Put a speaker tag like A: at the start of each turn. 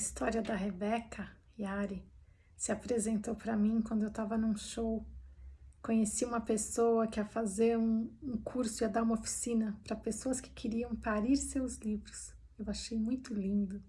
A: história da Rebeca Yari se apresentou para mim quando eu estava num show. Conheci uma pessoa que ia fazer um, um curso, ia dar uma oficina para pessoas que queriam parir seus livros. Eu achei muito lindo.